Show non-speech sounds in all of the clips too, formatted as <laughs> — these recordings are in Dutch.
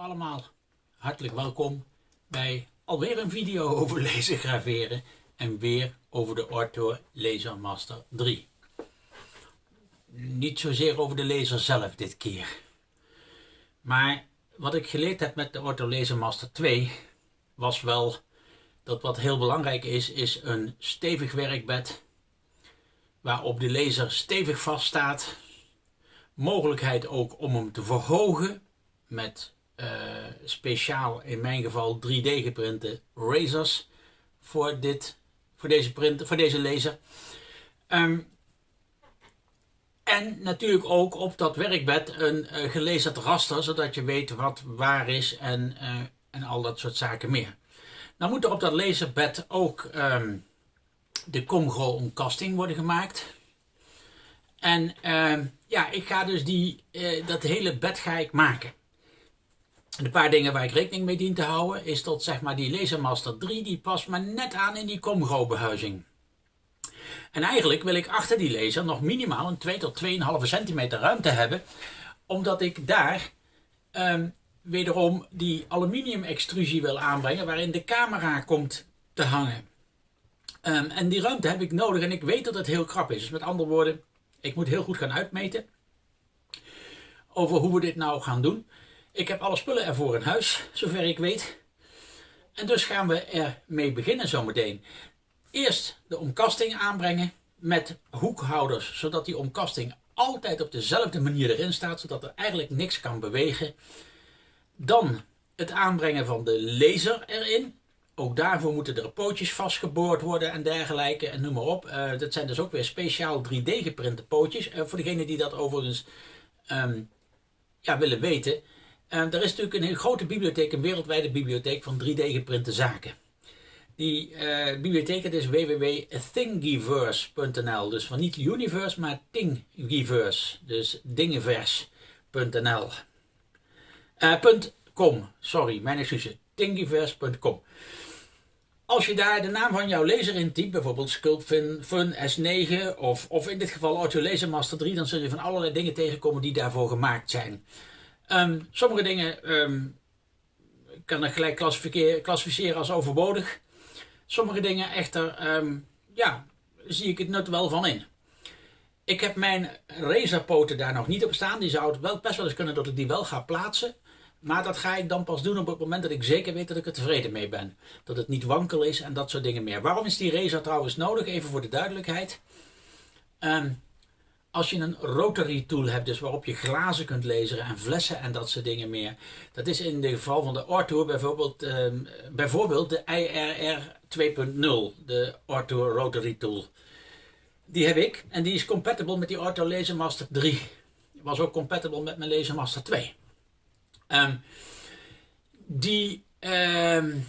allemaal, hartelijk welkom bij alweer een video over <laughs> lezen graveren en weer over de Ortho Laser Master 3. Niet zozeer over de laser zelf dit keer. Maar wat ik geleerd heb met de Ortho Laser Master 2 was wel dat wat heel belangrijk is, is een stevig werkbed waarop de laser stevig vaststaat. Mogelijkheid ook om hem te verhogen met speciaal in mijn geval 3D geprinte razors voor, dit, voor, deze, print, voor deze laser. Um, en natuurlijk ook op dat werkbed een uh, raster, zodat je weet wat waar is en, uh, en al dat soort zaken meer. Nou moet er op dat laserbed ook um, de Comgro omkasting worden gemaakt. En uh, ja, ik ga dus die, dat hele bed ga ik maken. En een paar dingen waar ik rekening mee dien te houden is dat zeg maar die Lasermaster 3 die past maar net aan in die Comgro behuizing. En eigenlijk wil ik achter die laser nog minimaal een 2 tot 2,5 centimeter ruimte hebben. Omdat ik daar um, wederom die aluminium extrusie wil aanbrengen waarin de camera komt te hangen. Um, en die ruimte heb ik nodig en ik weet dat het heel krap is. Dus met andere woorden, ik moet heel goed gaan uitmeten over hoe we dit nou gaan doen. Ik heb alle spullen ervoor in huis, zover ik weet. En dus gaan we ermee beginnen zometeen. Eerst de omkasting aanbrengen met hoekhouders, zodat die omkasting altijd op dezelfde manier erin staat, zodat er eigenlijk niks kan bewegen. Dan het aanbrengen van de laser erin. Ook daarvoor moeten er pootjes vastgeboord worden en dergelijke en noem maar op. Uh, dat zijn dus ook weer speciaal 3D geprinte pootjes. Uh, voor degenen die dat overigens um, ja, willen weten. Uh, er is natuurlijk een hele grote bibliotheek, een wereldwijde bibliotheek van 3D geprinte zaken. Die bibliotheek is www.thingiverse.nl. Dus van niet universe, maar Thingiverse. Dus dingenverse.nl. .com, sorry, mijn excuses. Thingiverse.com. Als je daar de naam van jouw laser intypt, bijvoorbeeld Sculptfin Fun S9 of, of in dit geval Auto Laser Master 3, dan zul je van allerlei dingen tegenkomen die daarvoor gemaakt zijn. Um, sommige dingen um, kan ik gelijk klassificeren als overbodig. Sommige dingen echter, um, ja, zie ik het nut wel van in. Ik heb mijn razorpoten daar nog niet op staan. Die zou het best wel eens kunnen dat ik die wel ga plaatsen. Maar dat ga ik dan pas doen op het moment dat ik zeker weet dat ik er tevreden mee ben. Dat het niet wankel is en dat soort dingen meer. Waarom is die razor trouwens nodig? Even voor de duidelijkheid. Um, als je een rotary tool hebt, dus waarop je glazen kunt lezen en flessen en dat soort dingen meer. Dat is in het geval van de Orto bijvoorbeeld, um, bijvoorbeeld de IRR 2.0, de Orto Rotary Tool. Die heb ik en die is compatible met die Orto Laser Master 3. Was ook compatible met mijn Laser Master 2. Um, die um,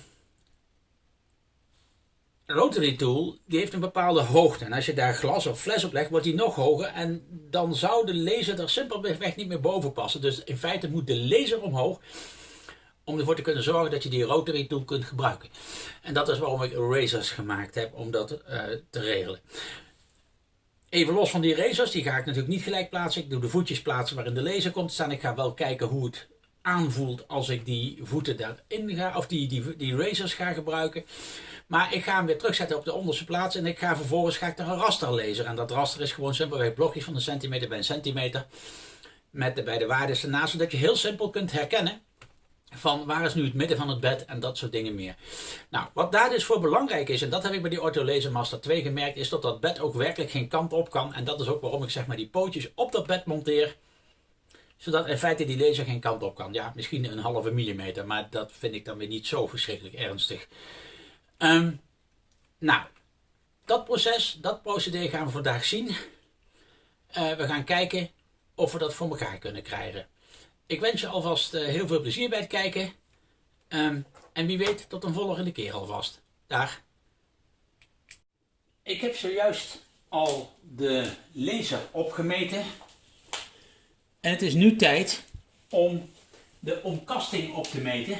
rotary tool die heeft een bepaalde hoogte. En als je daar glas of fles op legt, wordt die nog hoger. En dan zou de laser er simpelweg niet meer boven passen. Dus in feite moet de laser omhoog. Om ervoor te kunnen zorgen dat je die rotary tool kunt gebruiken. En dat is waarom ik razors gemaakt heb om dat uh, te regelen. Even los van die razors, die ga ik natuurlijk niet gelijk plaatsen. Ik doe de voetjes plaatsen waarin de laser komt staan. Ik ga wel kijken hoe het aanvoelt als ik die voeten daarin ga, of die, die, die razors ga gebruiken. Maar ik ga hem weer terugzetten op de onderste plaats en ik ga vervolgens ga ik een raster lezen. En dat raster is gewoon simpelweg blokjes van een centimeter bij een centimeter. Met de, bij de waarden ernaast, zodat je heel simpel kunt herkennen van waar is nu het midden van het bed en dat soort dingen meer. Nou, wat daar dus voor belangrijk is, en dat heb ik bij die Ortho Laser Master 2 gemerkt, is dat dat bed ook werkelijk geen kant op kan. En dat is ook waarom ik zeg maar die pootjes op dat bed monteer zodat in feite die laser geen kant op kan. Ja, misschien een halve millimeter, maar dat vind ik dan weer niet zo verschrikkelijk ernstig. Um, nou, dat proces, dat procedé gaan we vandaag zien. Uh, we gaan kijken of we dat voor elkaar kunnen krijgen. Ik wens je alvast uh, heel veel plezier bij het kijken. Um, en wie weet, tot een volgende keer alvast. Dag. Ik heb zojuist al de laser opgemeten. En het is nu tijd om de omkasting op te meten.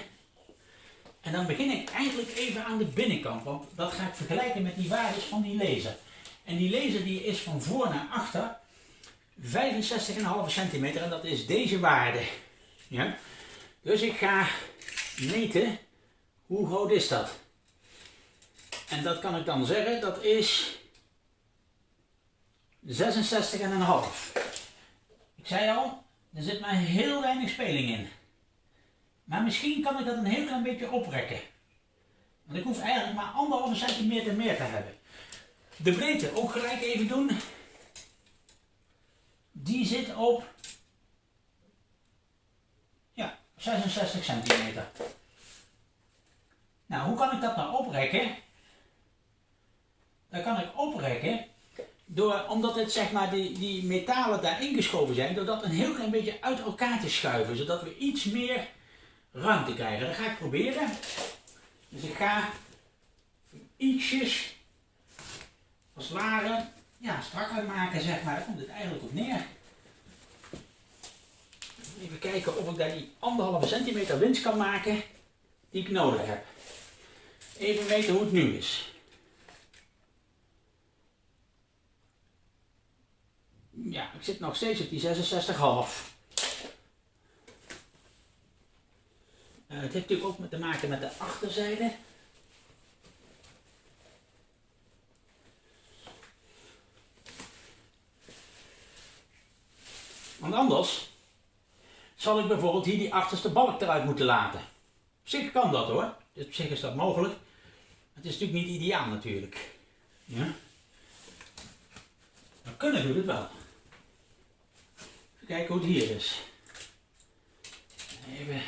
En dan begin ik eigenlijk even aan de binnenkant, want dat ga ik vergelijken met die waardes van die laser. En die laser die is van voor naar achter 65,5 centimeter en dat is deze waarde. Ja? Dus ik ga meten hoe groot is dat. En dat kan ik dan zeggen, dat is 66,5. Ik zei al, er zit maar heel weinig speling in. Maar misschien kan ik dat een heel klein beetje oprekken. Want ik hoef eigenlijk maar anderhalve centimeter meer te hebben. De breedte ook gelijk even doen. Die zit op ja, 66 centimeter. Nou, hoe kan ik dat nou oprekken? Dat kan ik oprekken door, omdat het zeg maar die, die metalen daar ingeschoven zijn, door dat een heel klein beetje uit elkaar te schuiven, zodat we iets meer ruimte krijgen. Dat ga ik proberen. Dus ik ga ietsjes als het ware ja, strakker maken, zeg maar. Daar komt het eigenlijk op neer. Even kijken of ik daar die anderhalve centimeter winst kan maken die ik nodig heb. Even weten hoe het nu is. Ja, ik zit nog steeds op die 66,5. Uh, het heeft natuurlijk ook te maken met de achterzijde. Want anders zal ik bijvoorbeeld hier die achterste balk eruit moeten laten. Op zich kan dat hoor. Dus op zich is dat mogelijk. Het is natuurlijk niet ideaal natuurlijk. Ja? Maar kunnen doet het wel. Kijken hoe het hier is. Even.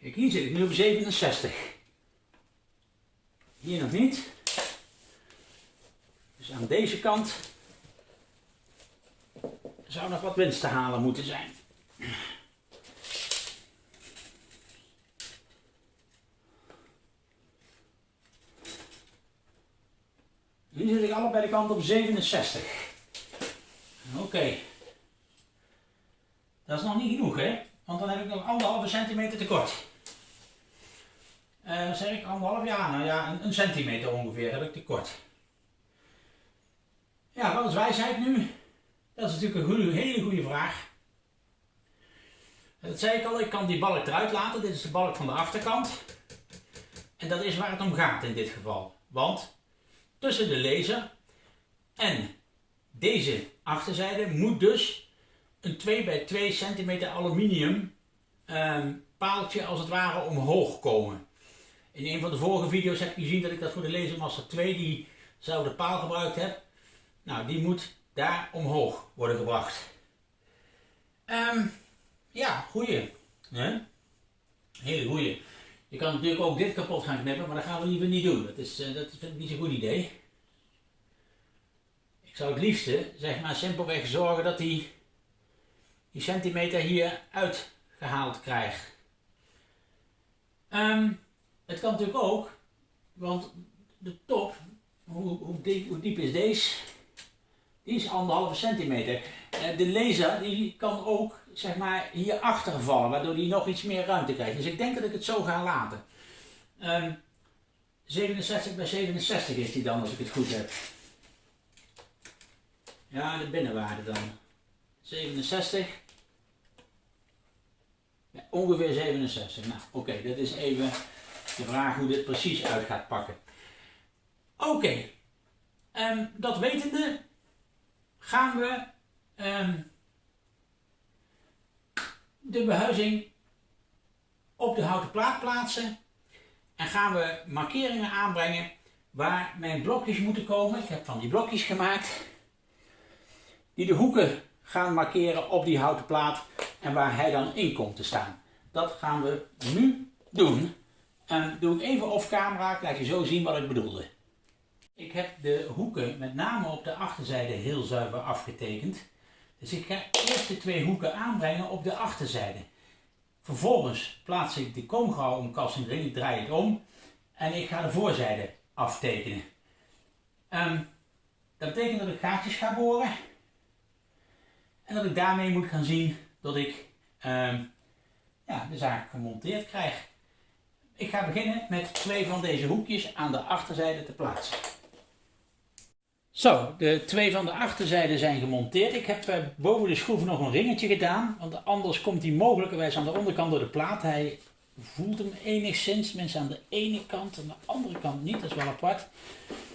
Kijk, hier zit ik nu op 67. Hier nog niet. Dus aan deze kant zou nog wat winst te halen moeten zijn. Nu zit ik allebei de kant op 67. Oké. Dat is nog niet genoeg, hè? Want dan heb ik nog anderhalve centimeter tekort. Uh, zeg ik anderhalf? Ja, nou ja, een, een, centimeter ongeveer heb ik tekort. Ja, wat is wijsheid nu? Dat is natuurlijk een hele goede vraag. Dat zei ik al, ik kan die balk eruit laten. Dit is de balk van de achterkant. En dat is waar het om gaat in dit geval. Want tussen de laser en deze achterzijde moet dus een 2 bij 2 centimeter aluminium ehm, paaltje als het ware omhoog komen. In een van de vorige video's heb je gezien dat ik dat voor de Lasermaster 2 diezelfde paal gebruikt heb. Nou, die moet daar omhoog worden gebracht. Um, ja, goeie. Hè? Hele goeie. Je kan natuurlijk ook dit kapot gaan knippen, maar dat gaan we liever niet doen. Dat, is, uh, dat vind ik niet zo'n goed idee. Ik zou het liefste, zeg maar, simpelweg zorgen dat die, die centimeter hier uitgehaald krijgt. Um, het kan natuurlijk ook, want de top, hoe, hoe, diep, hoe diep is deze? Die is anderhalve centimeter. Eh, de laser die kan ook zeg maar hier achter vallen, waardoor die nog iets meer ruimte krijgt. Dus ik denk dat ik het zo ga laten. Um, ehm, 67 bij 67 is die dan, als ik het goed heb. Ja, de binnenwaarde dan. 67. Ongeveer 67. Nou, oké, dat is even de vraag hoe dit precies uit gaat pakken. Oké, um, dat wetende gaan we um, de behuizing op de houten plaat plaatsen en gaan we markeringen aanbrengen waar mijn blokjes moeten komen. Ik heb van die blokjes gemaakt die de hoeken gaan markeren op die houten plaat en waar hij dan in komt te staan. Dat gaan we nu doen. En doe ik even off camera, laat je zo zien wat ik bedoelde. Ik heb de hoeken met name op de achterzijde heel zuiver afgetekend. Dus ik ga eerst de twee hoeken aanbrengen op de achterzijde. Vervolgens plaats ik de koomgouwomkast erin, ik draai het om en ik ga de voorzijde aftekenen. Um, dat betekent dat ik gaatjes ga boren en dat ik daarmee moet gaan zien dat ik um, ja, de zaak gemonteerd krijg. Ik ga beginnen met twee van deze hoekjes aan de achterzijde te plaatsen. Zo, de twee van de achterzijden zijn gemonteerd. Ik heb eh, boven de schroef nog een ringetje gedaan, want anders komt hij mogelijkerwijs aan de onderkant door de plaat. Hij voelt hem enigszins, mensen aan de ene kant, aan de andere kant niet, dat is wel apart.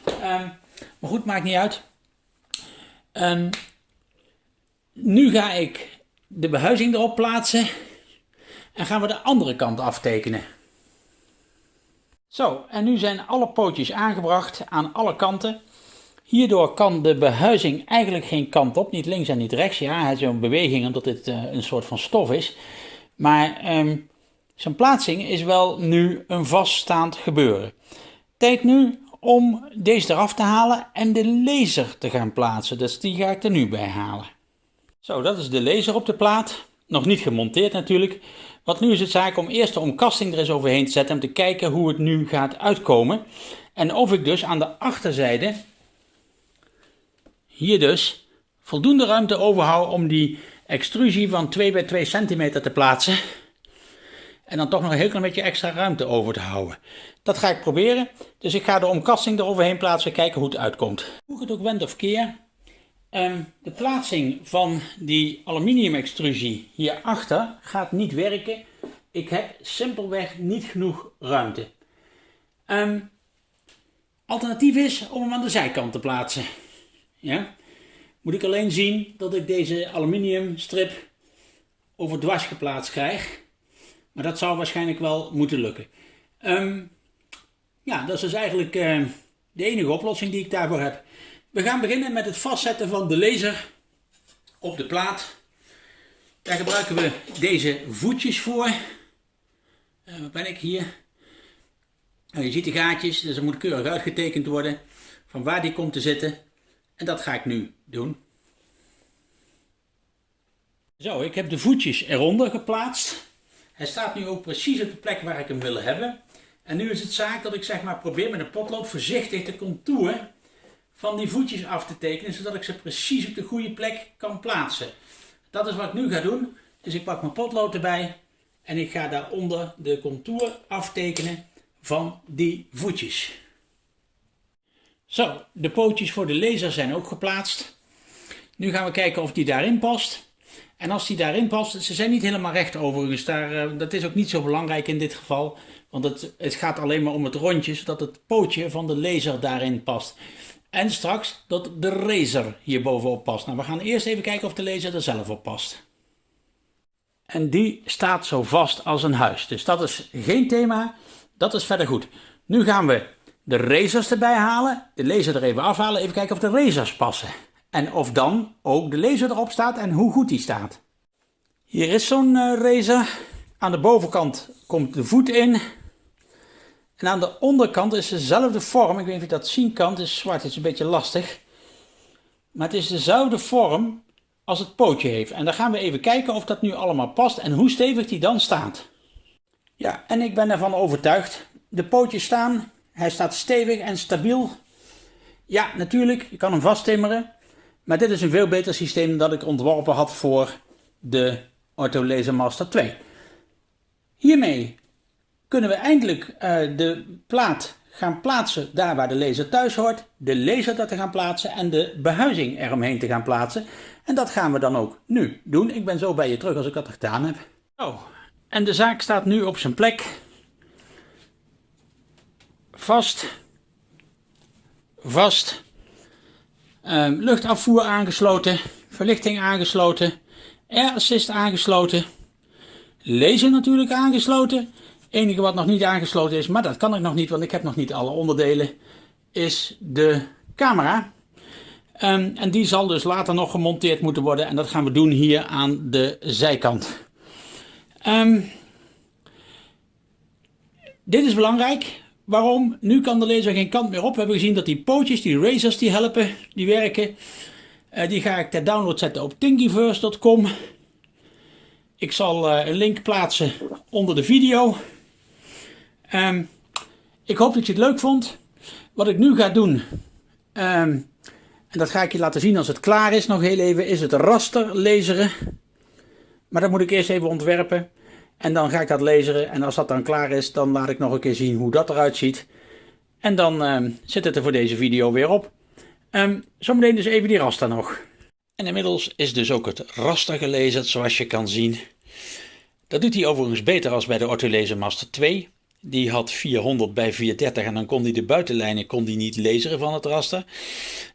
Ehm, maar goed, maakt niet uit. Um, nu ga ik de behuizing erop plaatsen en gaan we de andere kant aftekenen. Zo, en nu zijn alle pootjes aangebracht aan alle kanten. Hierdoor kan de behuizing eigenlijk geen kant op, niet links en niet rechts. Ja, hij is een beweging omdat dit uh, een soort van stof is. Maar um, zijn plaatsing is wel nu een vaststaand gebeuren. Tijd nu om deze eraf te halen en de laser te gaan plaatsen. Dus die ga ik er nu bij halen. Zo, dat is de laser op de plaat. Nog niet gemonteerd natuurlijk. Want nu is het zaak om eerst de omkasting er eens overheen te zetten om te kijken hoe het nu gaat uitkomen. En of ik dus aan de achterzijde, hier dus, voldoende ruimte overhoud om die extrusie van 2 bij 2 centimeter te plaatsen. En dan toch nog een heel klein beetje extra ruimte over te houden. Dat ga ik proberen. Dus ik ga de omkasting eroverheen plaatsen, kijken hoe het uitkomt. Hoe het ook wend of keer, ehm, de plaatsing van die aluminium extrusie hierachter gaat niet werken. Ik heb simpelweg niet genoeg ruimte. Um, alternatief is om hem aan de zijkant te plaatsen. Ja? Moet ik alleen zien dat ik deze aluminium strip over dwars geplaatst krijg. Maar dat zou waarschijnlijk wel moeten lukken. Um, ja, dat is dus eigenlijk de enige oplossing die ik daarvoor heb. We gaan beginnen met het vastzetten van de laser op de plaat. Daar gebruiken we deze voetjes voor. Uh, waar ben ik hier? Nou, je ziet de gaatjes, dus er moet keurig uitgetekend worden van waar die komt te zitten. En dat ga ik nu doen. Zo, ik heb de voetjes eronder geplaatst. Hij staat nu ook precies op de plek waar ik hem wil hebben. En nu is het zaak dat ik zeg maar probeer met een potlood voorzichtig de contour van die voetjes af te tekenen, zodat ik ze precies op de goede plek kan plaatsen. Dat is wat ik nu ga doen. Dus ik pak mijn potlood erbij en ik ga daaronder de contour aftekenen van die voetjes. Zo, de pootjes voor de laser zijn ook geplaatst. Nu gaan we kijken of die daarin past. En als die daarin past, ze zijn niet helemaal recht overigens, daar, eh, dat is ook niet zo belangrijk in dit geval. Want het, het gaat alleen maar om het rondje, zodat het pootje van de laser daarin past. En straks dat de razor hier bovenop past. Nou, we gaan eerst even kijken of de laser er zelf op past. En die staat zo vast als een huis. Dus dat is geen thema, dat is verder goed. Nu gaan we de razors erbij halen, de laser er even afhalen, even kijken of de razors passen. En of dan ook de laser erop staat en hoe goed die staat. Hier is zo'n uh, razor. Aan de bovenkant komt de voet in. En aan de onderkant is dezelfde vorm. Ik weet niet of je dat zien kan. Het is zwart, het is een beetje lastig. Maar het is dezelfde vorm als het pootje heeft. En dan gaan we even kijken of dat nu allemaal past en hoe stevig die dan staat. Ja, en ik ben ervan overtuigd. De pootjes staan. Hij staat stevig en stabiel. Ja, natuurlijk, je kan hem vasttimmeren. Maar dit is een veel beter systeem dan dat ik ontworpen had voor de Ortho Laser Master 2. Hiermee kunnen we eindelijk uh, de plaat gaan plaatsen daar waar de laser thuis hoort, de laser dat te gaan plaatsen en de behuizing eromheen te gaan plaatsen. En dat gaan we dan ook nu doen. Ik ben zo bij je terug als ik dat gedaan heb. Oh, en de zaak staat nu op zijn plek. Vast. Vast. Um, luchtafvoer aangesloten, verlichting aangesloten, air assist aangesloten, laser natuurlijk aangesloten. Enige wat nog niet aangesloten is, maar dat kan ik nog niet, want ik heb nog niet alle onderdelen, is de camera. Um, en die zal dus later nog gemonteerd moeten worden en dat gaan we doen hier aan de zijkant. Um, dit is belangrijk, Waarom? Nu kan de laser geen kant meer op. We hebben gezien dat die pootjes, die razors, die helpen, die werken. Uh, die ga ik ter download zetten op thingiverse.com. Ik zal uh, een link plaatsen onder de video. Um, ik hoop dat je het leuk vond. Wat ik nu ga doen, um, en dat ga ik je laten zien als het klaar is nog heel even, is het raster laseren. Maar dat moet ik eerst even ontwerpen. En dan ga ik dat lezen en als dat dan klaar is, dan laat ik nog een keer zien hoe dat eruit ziet. En dan uh, zit het er voor deze video weer op. Um, zometeen dus even die raster nog. En inmiddels is dus ook het raster gelezen, zoals je kan zien. Dat doet hij overigens beter als bij de Ortholezer Master 2. Die had 400 bij 430 en dan kon hij de buitenlijnen kon hij niet lezen van het raster.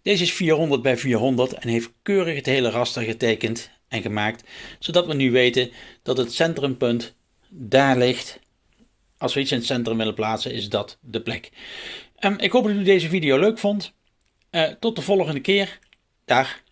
Deze is 400 bij 400 en heeft keurig het hele raster getekend en gemaakt. Zodat we nu weten dat het centrumpunt daar ligt. Als we iets in het centrum willen plaatsen is dat de plek. Um, ik hoop dat u deze video leuk vond. Uh, tot de volgende keer. Dag.